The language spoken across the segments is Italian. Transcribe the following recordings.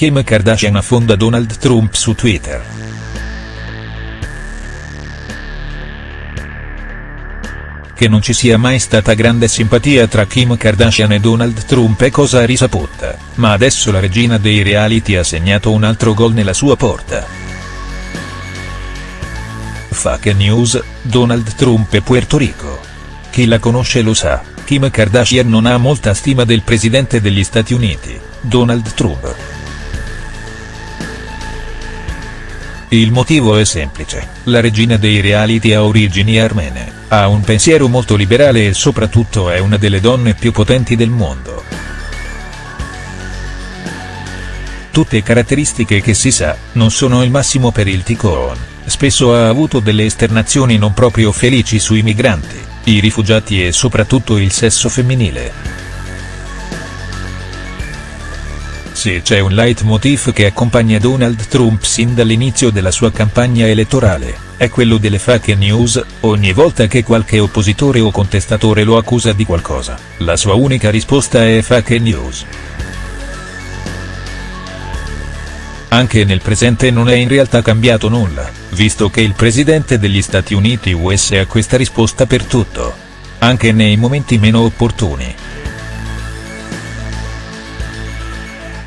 Kim Kardashian affonda Donald Trump su Twitter. Che non ci sia mai stata grande simpatia tra Kim Kardashian e Donald Trump è cosa risaputa, ma adesso la regina dei reality ha segnato un altro gol nella sua porta. Fake news, Donald Trump e Puerto Rico. Chi la conosce lo sa, Kim Kardashian non ha molta stima del presidente degli Stati Uniti, Donald Trump. Il motivo è semplice, la regina dei reality ha origini armene, ha un pensiero molto liberale e soprattutto è una delle donne più potenti del mondo. Tutte caratteristiche che si sa, non sono il massimo per il ticone, spesso ha avuto delle esternazioni non proprio felici sui migranti, i rifugiati e soprattutto il sesso femminile. Se c'è un leitmotiv che accompagna Donald Trump sin dall'inizio della sua campagna elettorale, è quello delle fake news, ogni volta che qualche oppositore o contestatore lo accusa di qualcosa, la sua unica risposta è fake news. Anche nel presente non è in realtà cambiato nulla, visto che il presidente degli Stati Uniti US ha questa risposta per tutto. Anche nei momenti meno opportuni.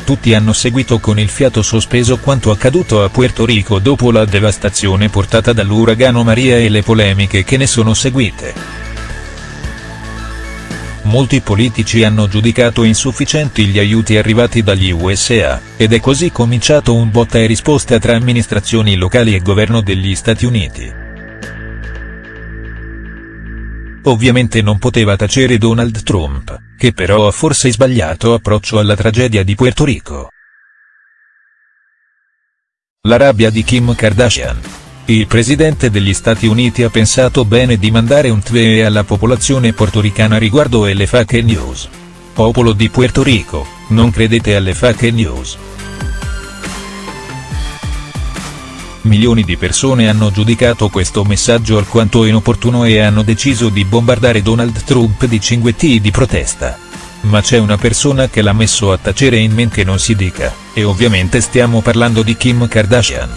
Tutti hanno seguito con il fiato sospeso quanto accaduto a Puerto Rico dopo la devastazione portata dall'uragano Maria e le polemiche che ne sono seguite. Molti politici hanno giudicato insufficienti gli aiuti arrivati dagli USA, ed è così cominciato un botta e risposta tra amministrazioni locali e governo degli Stati Uniti. Ovviamente non poteva tacere Donald Trump, che però ha forse sbagliato approccio alla tragedia di Puerto Rico. La rabbia di Kim Kardashian. Il presidente degli Stati Uniti ha pensato bene di mandare un tweet alla popolazione portoricana riguardo alle fake news. Popolo di Puerto Rico, non credete alle fake news. Milioni di persone hanno giudicato questo messaggio alquanto inopportuno e hanno deciso di bombardare Donald Trump di cinguetti di protesta. Ma c'è una persona che l'ha messo a tacere in men che non si dica, e ovviamente stiamo parlando di Kim Kardashian.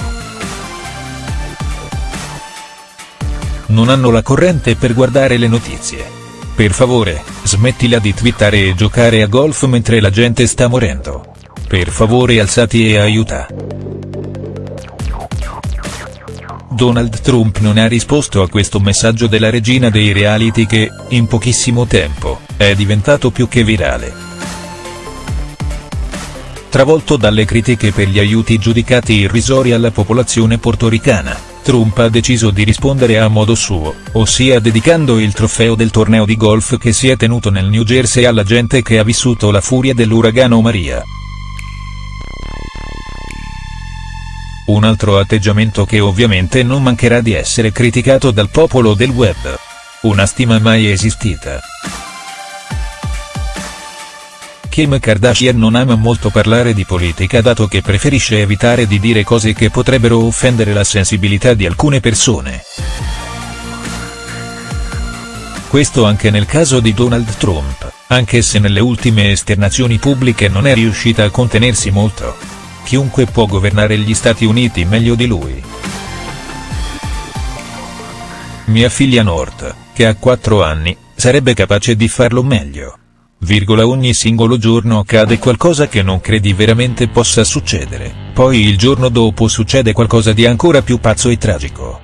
Non hanno la corrente per guardare le notizie. Per favore, smettila di twittare e giocare a golf mentre la gente sta morendo. Per favore alzati e aiuta. Donald Trump non ha risposto a questo messaggio della regina dei reality che, in pochissimo tempo, è diventato più che virale. Travolto dalle critiche per gli aiuti giudicati irrisori alla popolazione portoricana, Trump ha deciso di rispondere a modo suo, ossia dedicando il trofeo del torneo di golf che si è tenuto nel New Jersey alla gente che ha vissuto la furia dell'uragano Maria. Un altro atteggiamento che ovviamente non mancherà di essere criticato dal popolo del web. Una stima mai esistita. Kim Kardashian non ama molto parlare di politica dato che preferisce evitare di dire cose che potrebbero offendere la sensibilità di alcune persone. Questo anche nel caso di Donald Trump, anche se nelle ultime esternazioni pubbliche non è riuscita a contenersi molto chiunque può governare gli Stati Uniti meglio di lui. Mia figlia North, che ha 4 anni, sarebbe capace di farlo meglio. Virgola ogni singolo giorno accade qualcosa che non credi veramente possa succedere, poi il giorno dopo succede qualcosa di ancora più pazzo e tragico.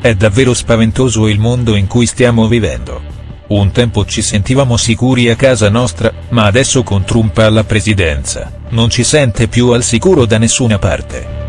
È davvero spaventoso il mondo in cui stiamo vivendo. Un tempo ci sentivamo sicuri a casa nostra, ma adesso con Trump alla presidenza, non ci sente più al sicuro da nessuna parte.